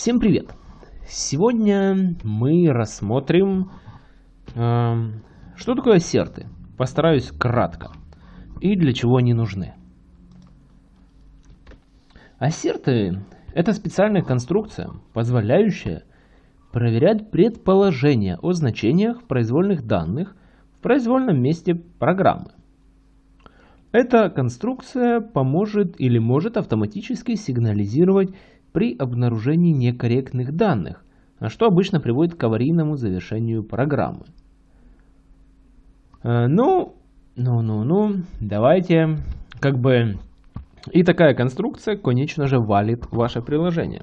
Всем привет! Сегодня мы рассмотрим, э, что такое ассерты. Постараюсь кратко. И для чего они нужны. Ассерты – это специальная конструкция, позволяющая проверять предположения о значениях произвольных данных в произвольном месте программы. Эта конструкция поможет или может автоматически сигнализировать при обнаружении некорректных данных, что обычно приводит к аварийному завершению программы. Э, ну, ну, ну, ну, давайте, как бы, и такая конструкция, конечно же, валит ваше приложение.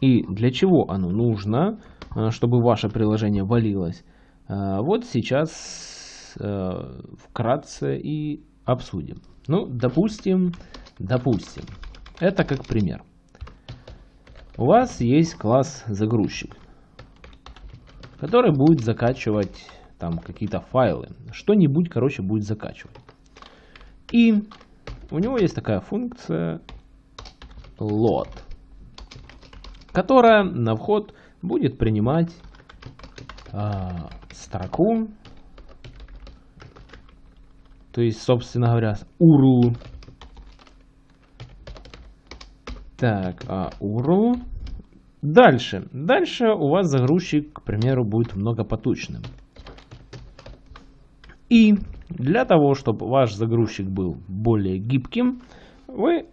И для чего оно нужно, э, чтобы ваше приложение валилось, э, вот сейчас вкратце и обсудим. Ну, допустим, допустим, это как пример. У вас есть класс загрузчик, который будет закачивать там какие-то файлы, что-нибудь, короче, будет закачивать. И у него есть такая функция load, которая на вход будет принимать э, строку, то есть, собственно говоря, URL Так, а URL. Дальше. Дальше у вас загрузчик, к примеру, будет многопоточным. И для того, чтобы ваш загрузчик был более гибким, вы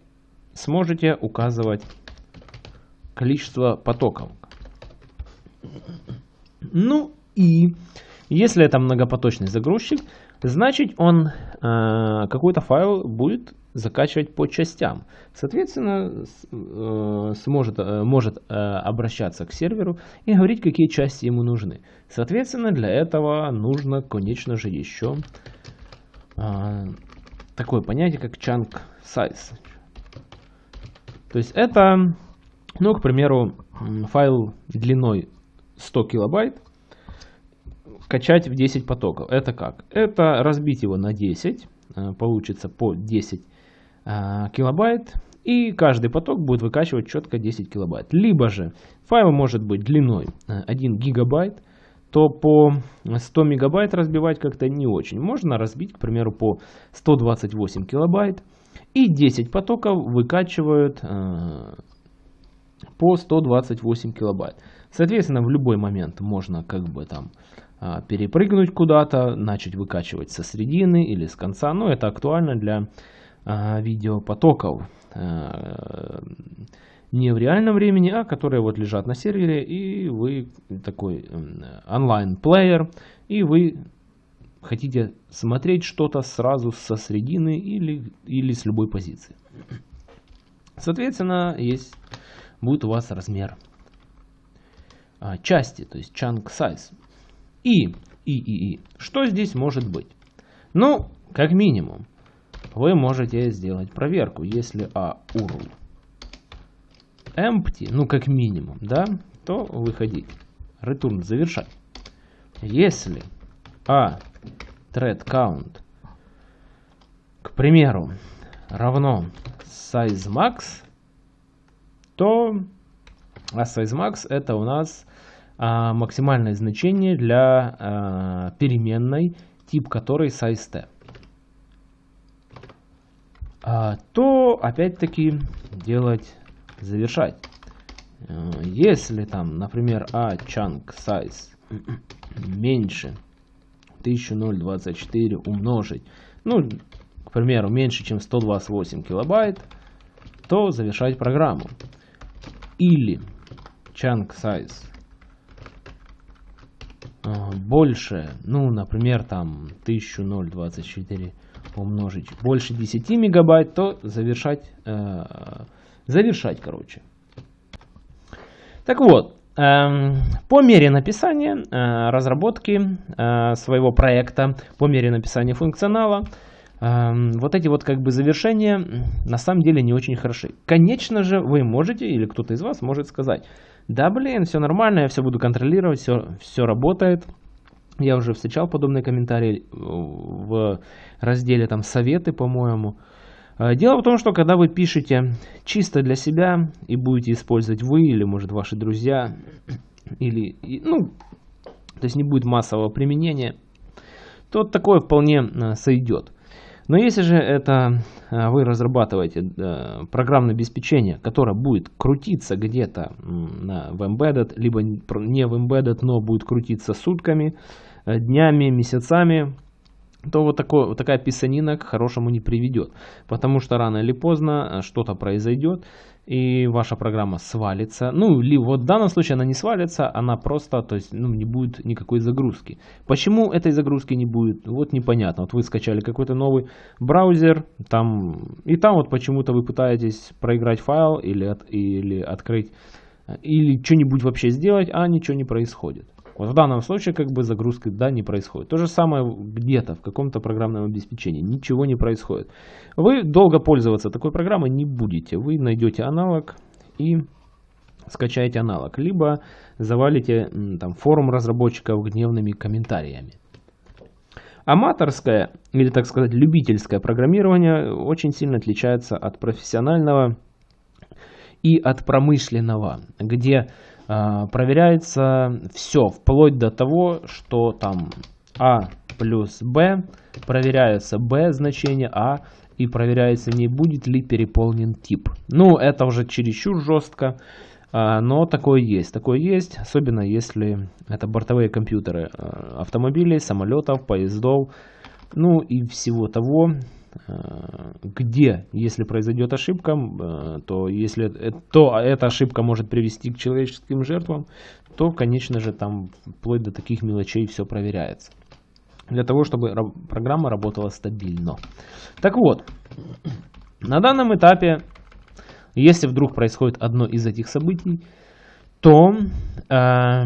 сможете указывать количество потоков. Ну и если это многопоточный загрузчик, значит он э, какой-то файл будет закачивать по частям. Соответственно, э, сможет, э, может э, обращаться к серверу и говорить, какие части ему нужны. Соответственно, для этого нужно, конечно же, еще такое понятие, как chunk size. То есть это, ну, к примеру, файл длиной 100 килобайт, качать в 10 потоков. Это как? Это разбить его на 10, получится по 10 а, килобайт, и каждый поток будет выкачивать четко 10 килобайт. Либо же файл может быть длиной 1 э, гигабайт, то по 100 мегабайт разбивать как-то не очень. Можно разбить, к примеру, по 128 килобайт, и 10 потоков выкачивают э, по 128 килобайт. Соответственно, в любой момент можно как бы там э, перепрыгнуть куда-то, начать выкачивать со средины или с конца. Но это актуально для видеопотоков а, не в реальном времени, а которые вот лежат на сервере, и вы такой онлайн-плеер, и вы хотите смотреть что-то сразу со средины или, или с любой позиции. Соответственно, есть, будет у вас размер а, части, то есть chunk size. И, и, и, и. Что здесь может быть? Ну, как минимум, вы можете сделать проверку. Если a url empty, ну как минимум, да, то выходить. Return завершать. Если a thread count, к примеру, равно size max, то а size max это у нас а, максимальное значение для а, переменной, тип которой size t. А, то опять-таки делать, завершать. Э, если там, например, a chunk size меньше 1024 умножить, ну, к примеру, меньше, чем 128 килобайт, то завершать программу. Или chunk size э, больше, ну, например, там 1024 умножить больше 10 мегабайт, то завершать, э, завершать, короче. Так вот, э, по мере написания э, разработки э, своего проекта, по мере написания функционала, э, вот эти вот как бы завершения на самом деле не очень хороши. Конечно же, вы можете, или кто-то из вас может сказать, да блин, все нормально, я все буду контролировать, все, все работает. Я уже встречал подобные комментарии в разделе там советы, по-моему. Э, дело в том, что когда вы пишете чисто для себя и будете использовать вы или, может, ваши друзья, или, ну, то есть не будет массового применения, то такое вполне э, сойдет. Но если же это э, вы разрабатываете программное обеспечение, которое будет крутиться где-то в embedded, либо не в embedded, но будет крутиться сутками, днями, месяцами, то вот, такой, вот такая писанина к хорошему не приведет. Потому что рано или поздно э, что-то произойдет, и ваша программа свалится. Ну, или вот в данном случае она не свалится, она просто, то есть, ну, не будет никакой загрузки. Почему этой загрузки не будет, вот непонятно. Вот вы скачали какой-то новый браузер, там, и там вот почему-то вы пытаетесь проиграть файл или, от, или открыть, э, или что-нибудь вообще сделать, а ничего не происходит. Вот в данном случае как бы загрузка да, не происходит. То же самое где-то в каком-то программном обеспечении. Ничего не происходит. Вы долго пользоваться такой программой не будете. Вы найдете аналог и скачаете аналог. Либо завалите там, форум разработчиков гневными комментариями. Аматорское, или так сказать, любительское программирование очень сильно отличается от профессионального и от промышленного, где проверяется все, вплоть до того, что там А плюс Б, проверяется Б значение А, и проверяется, не будет ли переполнен тип. Ну, это уже чересчур жестко, а, но такое есть. Такое есть, особенно если это бортовые компьютеры а, автомобилей, самолетов, поездов, ну и всего того, где, если произойдет ошибка, э, то если то эта ошибка может привести к человеческим жертвам, то, конечно же, там вплоть до таких мелочей все проверяется. Для того, чтобы программа работала стабильно. Так вот, на данном этапе, если вдруг происходит одно из этих событий, то э,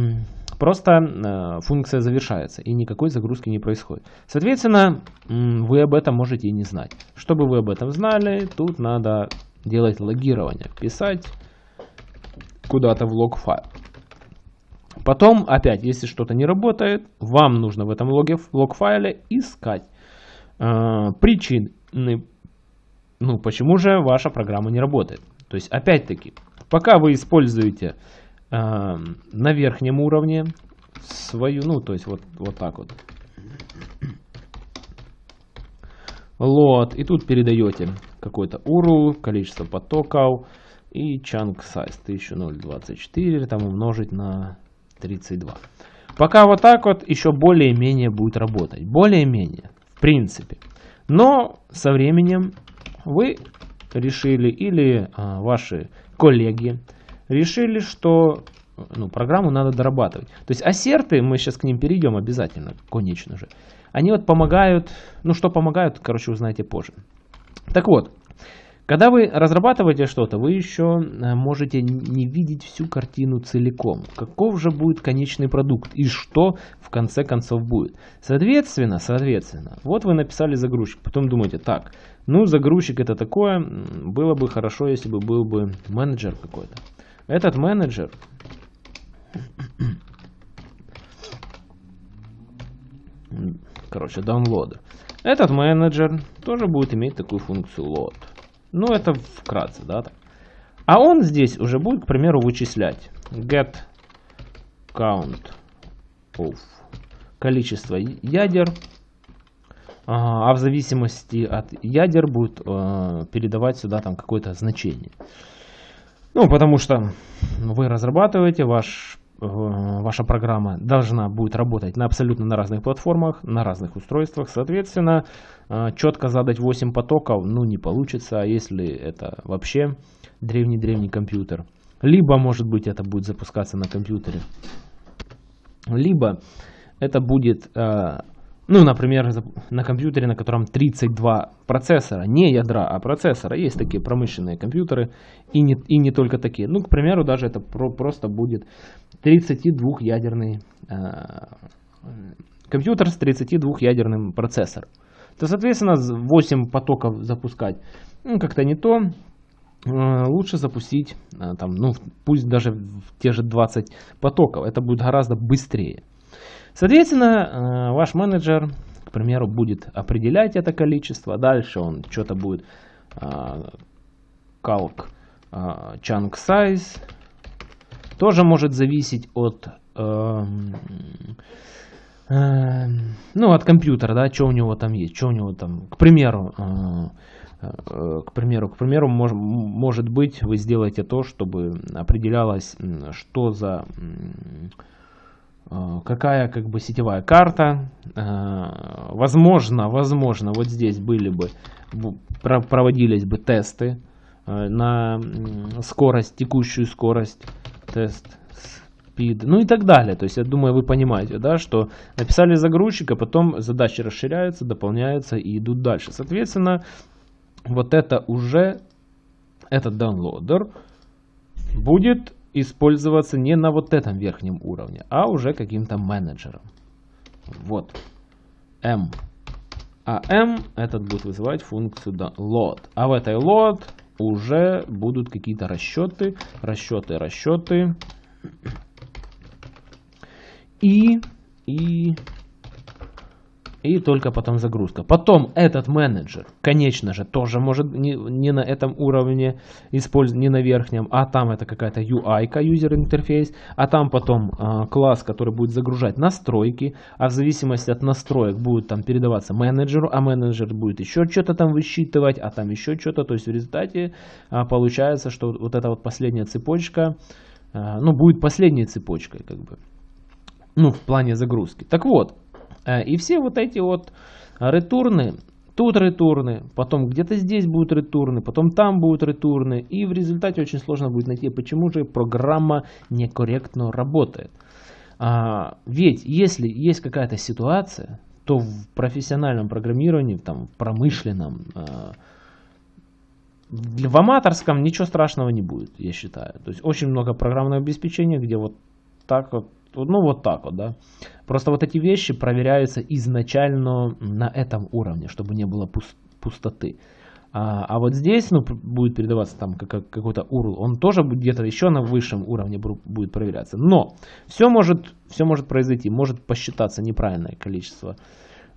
Просто э, функция завершается и никакой загрузки не происходит. Соответственно, вы об этом можете и не знать. Чтобы вы об этом знали, тут надо делать логирование, писать куда-то в лог файл. Потом, опять, если что-то не работает, вам нужно в этом логе, лог файле искать э, причины, ну, почему же ваша программа не работает. То есть, опять-таки, пока вы используете на верхнем уровне свою, ну, то есть вот, вот так вот. Лот. И тут передаете какой-то URL, количество потоков и chunk size 1024 там умножить на 32. Пока вот так вот еще более-менее будет работать. Более-менее, в принципе. Но со временем вы решили или а, ваши коллеги решили, что ну, программу надо дорабатывать. То есть ассерты, мы сейчас к ним перейдем обязательно, конечно же, они вот помогают, ну что помогают, короче, узнаете позже. Так вот, когда вы разрабатываете что-то, вы еще э, можете не видеть всю картину целиком. Каков же будет конечный продукт и что в конце концов будет. Соответственно, соответственно, вот вы написали загрузчик, потом думаете, так, ну загрузчик это такое, было бы хорошо, если бы был бы менеджер какой-то. Этот менеджер короче, download. Этот менеджер тоже будет иметь такую функцию load. Ну, это вкратце, да. А он здесь уже будет, к примеру, вычислять get count of количество ядер, а в зависимости от ядер будет э, передавать сюда там какое-то значение. Ну, потому что вы разрабатываете, ваш, э, ваша программа должна будет работать на абсолютно на разных платформах, на разных устройствах. Соответственно, э, четко задать 8 потоков, ну, не получится, а если это вообще древний-древний компьютер. Либо, может быть, это будет запускаться на компьютере. Либо это будет э, ну, например, на компьютере, на котором 32 процессора, не ядра, а процессора. Есть такие промышленные компьютеры и не, и не только такие. Ну, к примеру, даже это про, просто будет 32-ядерный э, компьютер с 32-ядерным процессором. То, соответственно, 8 потоков запускать ну, как-то не то. Э, лучше запустить, э, там, ну, пусть даже в те же 20 потоков. Это будет гораздо быстрее. Соответственно, э, ваш менеджер, к примеру, будет определять это количество. Дальше он что-то будет calc chunk size тоже может зависеть от эм, эм, ну, от компьютера, да, что у него там есть, что у него там, к примеру, э, э, к примеру, к примеру, мож, может быть, вы сделаете то, чтобы определялось, что за э, какая как бы сетевая карта. Возможно, возможно, вот здесь были бы проводились бы тесты на скорость, текущую скорость тест speed, ну и так далее. То есть, я думаю, вы понимаете, да, что написали загрузчик, а потом задачи расширяются, дополняются и идут дальше. Соответственно, вот это уже, этот downloader будет использоваться не на вот этом верхнем уровне, а уже каким-то менеджером. Вот. M. А M этот будет вызывать функцию load. А в этой load уже будут какие-то расчеты, расчеты, расчеты. И, и, и только потом загрузка. Потом этот менеджер, конечно же, тоже может не, не на этом уровне использовать, не на верхнем, а там это какая-то UI, user интерфейс, а там потом э, класс, который будет загружать настройки, а в зависимости от настроек будет там передаваться менеджеру, а менеджер будет еще что-то там высчитывать, а там еще что-то. То есть в результате э, получается, что вот эта вот последняя цепочка, э, ну, будет последней цепочкой, как бы ну, в плане загрузки. Так вот, и все вот эти вот ретурны, тут ретурны, потом где-то здесь будут ретурны, потом там будут ретурны, и в результате очень сложно будет найти, почему же программа некорректно работает. А, ведь если есть какая-то ситуация, то в профессиональном программировании, там, в промышленном, а, в аматорском ничего страшного не будет, я считаю. То есть очень много программного обеспечения, где вот так вот ну вот так вот, да. Просто вот эти вещи проверяются изначально на этом уровне, чтобы не было пустоты. А, а вот здесь ну, будет передаваться там как, какой-то URL, он тоже где-то еще на высшем уровне будет проверяться. Но все может, все может произойти, может посчитаться неправильное количество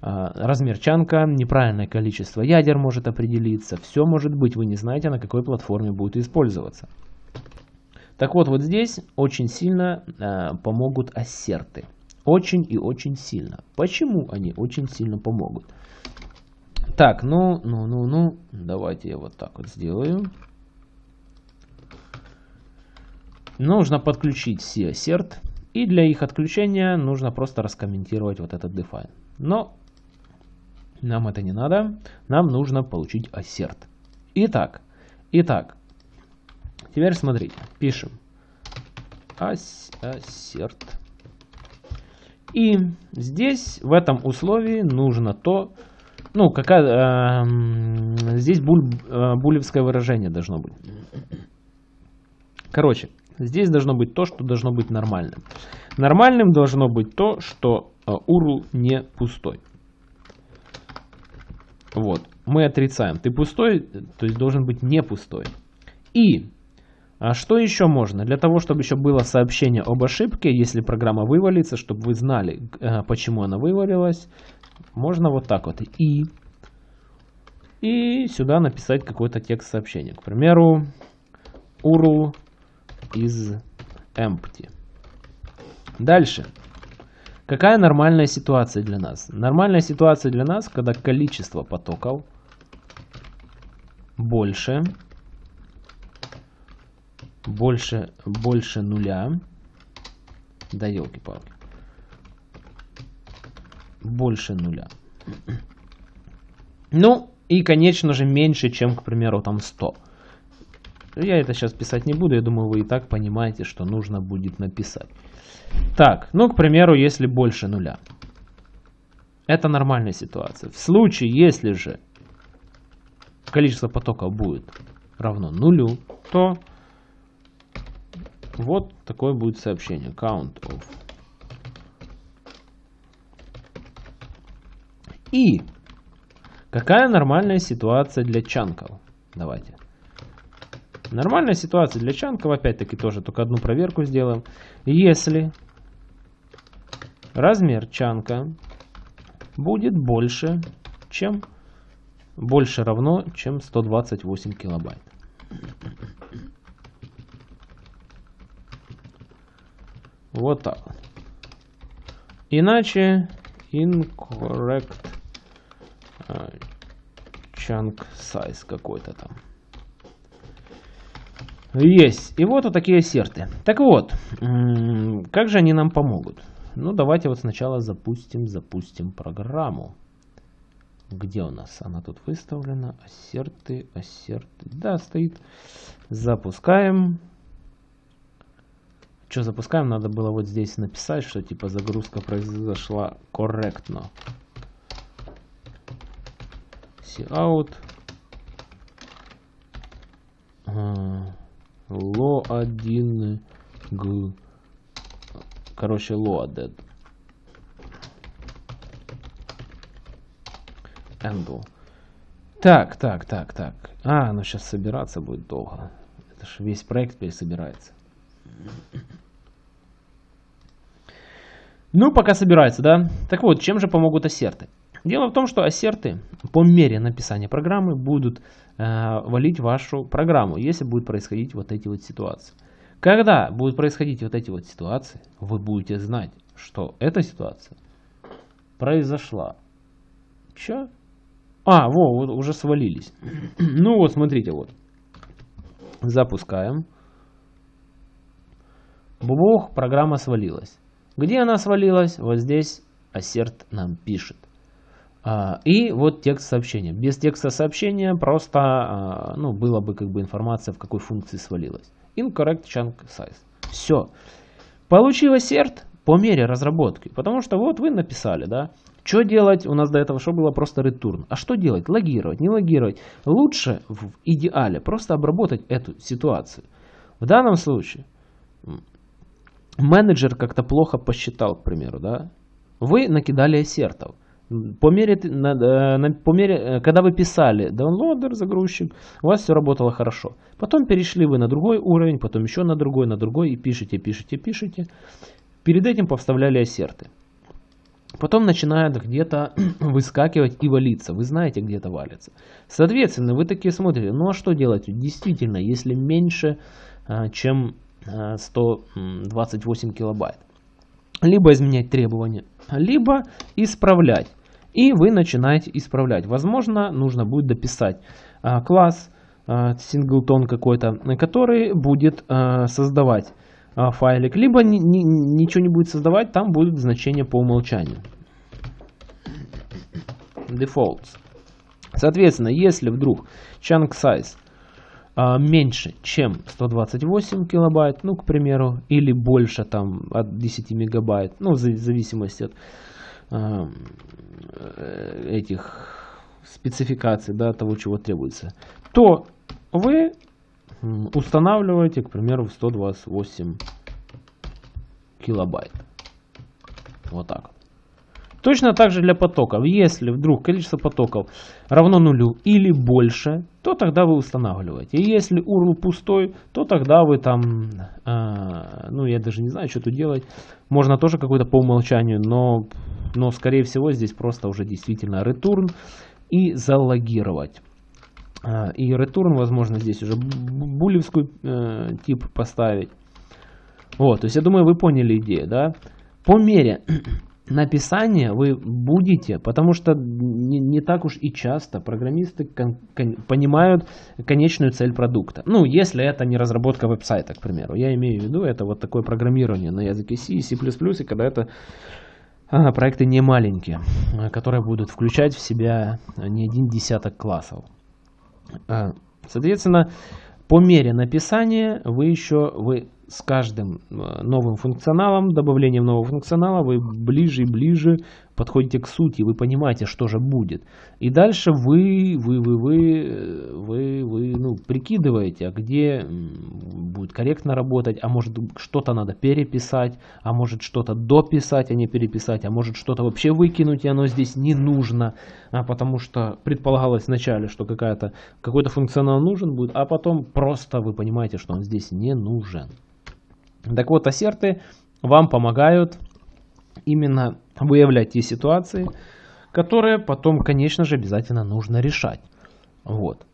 а, размер чанка, неправильное количество ядер может определиться, все может быть, вы не знаете, на какой платформе будет использоваться. Так вот, вот здесь очень сильно э, помогут ассерты. Очень и очень сильно. Почему они очень сильно помогут? Так, ну, ну, ну, ну, давайте я вот так вот сделаю. Нужно подключить все assert. И для их отключения нужно просто раскомментировать вот этот define. Но нам это не надо. Нам нужно получить assert. Итак, итак, Теперь смотрите, пишем assert. И здесь, в этом условии, нужно то, ну, какая, э, здесь буль, э, булевское выражение должно быть. Короче, здесь должно быть то, что должно быть нормальным. Нормальным должно быть то, что э, URL не пустой. Вот, мы отрицаем. Ты пустой, то есть должен быть не пустой. И а что еще можно? Для того, чтобы еще было сообщение об ошибке, если программа вывалится, чтобы вы знали, э, почему она вывалилась, можно вот так вот. И, и сюда написать какой-то текст сообщения. К примеру, URL is empty. Дальше. Какая нормальная ситуация для нас? Нормальная ситуация для нас, когда количество потоков больше больше, больше нуля. Да елки-палки. Больше нуля. Ну, и, конечно же, меньше, чем, к примеру, там 100. Я это сейчас писать не буду, я думаю, вы и так понимаете, что нужно будет написать. Так, ну, к примеру, если больше нуля. Это нормальная ситуация. В случае, если же количество потоков будет равно нулю, то вот такое будет сообщение. Count of. И какая нормальная ситуация для чанков? Давайте. Нормальная ситуация для чанков, опять-таки тоже только одну проверку сделаем. Если размер чанка будет больше, чем больше равно, чем 128 килобайт. Вот так. Иначе incorrect uh, chunk size какой-то там. Есть. И вот вот такие серты. Так вот, как же они нам помогут? Ну, давайте вот сначала запустим, запустим программу. Где у нас? Она тут выставлена. Ассерты, ассерты. Да, стоит. Запускаем. Что запускаем? Надо было вот здесь написать, что типа загрузка произошла корректно. out. Ло 1 г. Короче, loaded. Handle. Так, так, так, так. А, ну сейчас собираться будет долго. Это же весь проект пересобирается. Ну, пока собирается, да? Так вот, чем же помогут ассерты? Дело в том, что ассерты по мере написания программы будут э, валить вашу программу, если будет происходить вот эти вот ситуации. Когда будут происходить вот эти вот ситуации, вы будете знать, что эта ситуация произошла. Че? А, во, вот уже свалились. ну вот, смотрите, вот. Запускаем. Бубух, программа свалилась. Где она свалилась? Вот здесь ассерт нам пишет. А, и вот текст сообщения. Без текста сообщения просто а, ну, было бы как бы информация, в какой функции свалилась. Incorrect chunk size. Все. Получилось серт по мере разработки. Потому что вот вы написали, да. Что делать? У нас до этого что было? Просто return. А что делать? Логировать, не логировать. Лучше в идеале просто обработать эту ситуацию. В данном случае менеджер как-то плохо посчитал, к примеру, да. Вы накидали ассертов. По мере, на, по мере, э, когда вы писали downloader, загрузчик, у вас все работало хорошо. Потом перешли вы на другой уровень, потом еще на другой, на другой, и пишете, пишете, пишете. Перед этим повставляли ассерты. Потом начинают где-то выскакивать и валиться. Вы знаете, где это валится. Соответственно, вы такие смотрите, ну а что делать? Действительно, если меньше, а, чем 128 а, килобайт. Либо изменять требования, либо исправлять. И вы начинаете исправлять. Возможно, нужно будет дописать а, класс, синглтон какой-то, который будет создавать файлик, либо ни, ни, ничего не будет создавать, там будет значение по умолчанию. Defaults. Соответственно, если вдруг chunk size меньше, чем 128 килобайт, ну, к примеру, или больше там от 10 мегабайт, ну, в зависимости от а, э, этих спецификаций, да, того, чего требуется, то вы устанавливаете, к примеру, в 128 килобайт. Вот так. Точно так же для потоков. Если вдруг количество потоков равно нулю или больше, то тогда вы устанавливаете. И если URL пустой, то тогда вы там, э, ну я даже не знаю, что тут делать. Можно тоже какой-то по умолчанию, но, но скорее всего здесь просто уже действительно return и залогировать. А, и return, возможно, здесь уже булевскую э, тип поставить. Вот, то есть я думаю, вы поняли идею, да? По мере написания вы будете, потому что не, не так уж и часто программисты кон, кон, понимают конечную цель продукта. Ну, если это не разработка веб-сайта, к примеру. Я имею в виду, это вот такое программирование на языке C, C++, и когда это а, проекты не маленькие, которые будут включать в себя не один десяток классов. А, соответственно, по мере написания вы еще вы с каждым э, новым функционалом, добавлением нового функционала, вы ближе и ближе подходите к сути, вы понимаете, что же будет. И дальше вы, вы, вы, вы, вы, вы ну, прикидываете, а где будет корректно работать, а может что-то надо переписать, а может что-то дописать, а не переписать, а может что-то вообще выкинуть, и оно здесь не нужно, а потому что предполагалось вначале, что какая-то какой-то функционал нужен будет, а потом просто вы понимаете, что он здесь не нужен. Так вот, ассерты вам помогают именно выявлять те ситуации, которые потом, конечно же, обязательно нужно решать. Вот.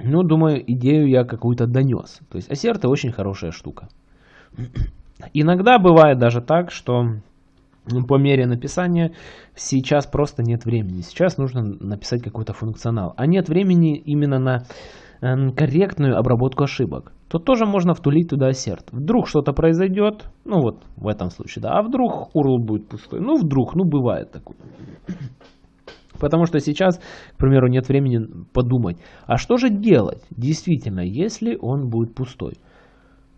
Ну, думаю, идею я какую-то донес. То есть ассерты очень хорошая штука. Иногда бывает даже так, что по мере написания сейчас просто нет времени. Сейчас нужно написать какой-то функционал. А нет времени именно на корректную обработку ошибок. То тоже можно втулить туда ассерт. Вдруг что-то произойдет, ну вот в этом случае, да, а вдруг URL будет пустой. Ну вдруг, ну бывает такое. Потому что сейчас, к примеру, нет времени подумать, а что же делать действительно, если он будет пустой.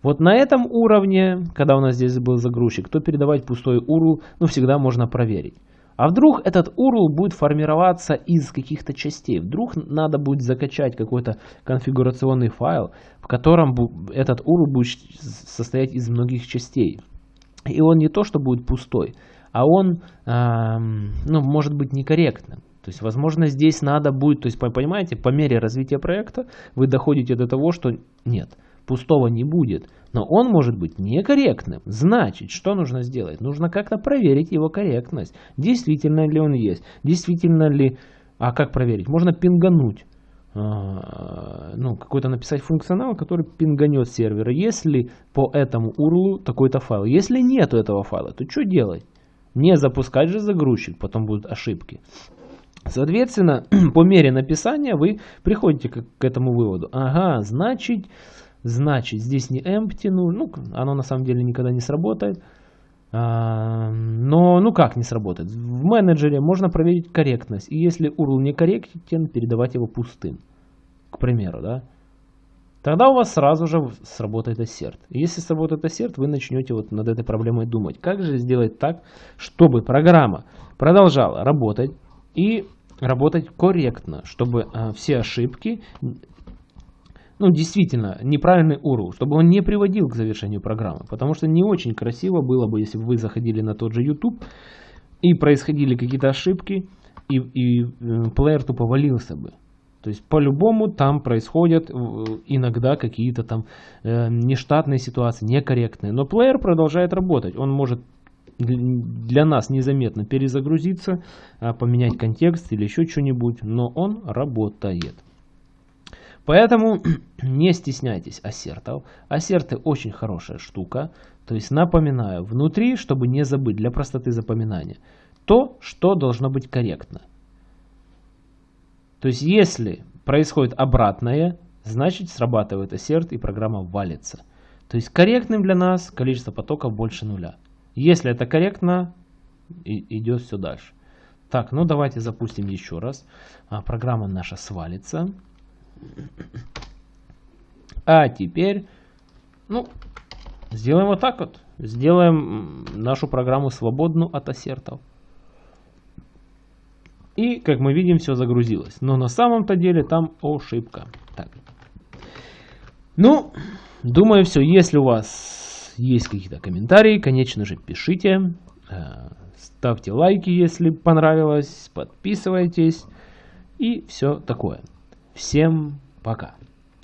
Вот на этом уровне, когда у нас здесь был загрузчик, то передавать пустой URL, ну, всегда можно проверить. А вдруг этот URL будет формироваться из каких-то частей? Вдруг надо будет закачать какой-то конфигурационный файл, в котором этот URL будет состоять из многих частей. И он не то, что будет пустой, а он, э, ну, может быть некорректным. То есть, возможно, здесь надо будет, то есть, понимаете, по мере развития проекта вы доходите до того, что нет, пустого не будет, но он может быть некорректным. Значит, что нужно сделать? Нужно как-то проверить его корректность. Действительно ли он есть? Действительно ли... А как проверить? Можно пингануть. А, ну, какой-то написать функционал, который пинганет сервера. Если по этому URL такой-то файл. Если нету этого файла, то что делать? Не запускать же загрузчик, потом будут ошибки. Соответственно, по мере написания вы приходите к этому выводу. Ага, значит, значит, здесь не empty, ну, ну, оно на самом деле никогда не сработает. А, но, ну как не сработает? В менеджере можно проверить корректность. И если URL не корректен, передавать его пустым. К примеру, да. Тогда у вас сразу же сработает ассерт. Если сработает ассерт, вы начнете вот над этой проблемой думать. Как же сделать так, чтобы программа продолжала работать, и работать корректно, чтобы э, все ошибки, ну действительно, неправильный URL, чтобы он не приводил к завершению программы. Потому что не очень красиво было бы, если бы вы заходили на тот же YouTube и происходили какие-то ошибки, и, и э, плеер тупо валился бы. То есть по-любому там происходят э, иногда какие-то там э, нештатные ситуации, некорректные. Но плеер продолжает работать. Он может для нас незаметно перезагрузиться, а, поменять контекст или еще что-нибудь, но он работает. Поэтому не стесняйтесь ассертов. Ассерты очень хорошая штука. То есть напоминаю, внутри, чтобы не забыть, для простоты запоминания, то, что должно быть корректно. То есть если происходит обратное, значит срабатывает ассерт и программа валится. То есть корректным для нас количество потоков больше нуля. Если это корректно, идет все дальше. Так, ну давайте запустим еще раз. А, программа наша свалится. А теперь, ну, сделаем вот так вот. Сделаем нашу программу свободную от ассертов. И, как мы видим, все загрузилось. Но на самом-то деле там ошибка. Так. Ну, думаю, все. Если у вас есть какие-то комментарии, конечно же, пишите. Э, ставьте лайки, если понравилось. Подписывайтесь. И все такое. Всем пока.